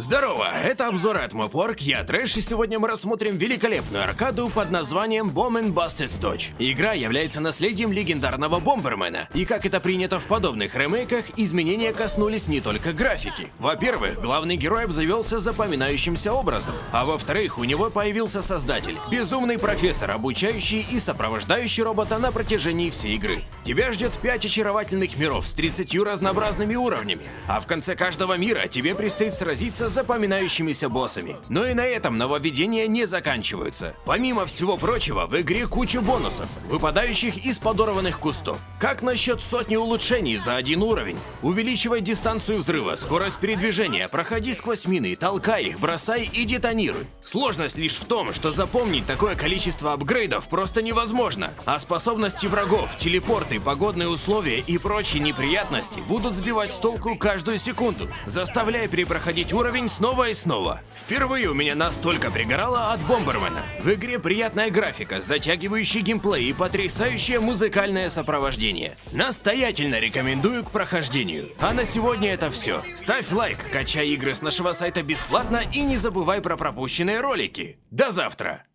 Здорово, это обзор от Mopwork, я Трэш, и сегодня мы рассмотрим великолепную аркаду под названием Bomb Busted Dodge. Игра является наследием легендарного Бомбермена, и как это принято в подобных ремейках, изменения коснулись не только графики. Во-первых, главный герой обзавелся запоминающимся образом, а во-вторых, у него появился создатель, безумный профессор, обучающий и сопровождающий робота на протяжении всей игры. Тебя ждет 5 очаровательных миров с 30 разнообразными уровнями, а в конце каждого мира тебе предстоит сразиться запоминающимися боссами. Но и на этом нововведения не заканчиваются. Помимо всего прочего, в игре куча бонусов, выпадающих из подорванных кустов. Как насчет сотни улучшений за один уровень? Увеличивай дистанцию взрыва, скорость передвижения, проходи сквозь мины, толкай их, бросай и детонируй. Сложность лишь в том, что запомнить такое количество апгрейдов просто невозможно, а способности врагов, телепорты, погодные условия и прочие неприятности будут сбивать с толку каждую секунду, заставляя перепроходить уровень уровень снова и снова. Впервые у меня настолько пригорало от Бомбермена. В игре приятная графика, затягивающий геймплей и потрясающее музыкальное сопровождение. Настоятельно рекомендую к прохождению. А на сегодня это все. Ставь лайк, качай игры с нашего сайта бесплатно и не забывай про пропущенные ролики. До завтра!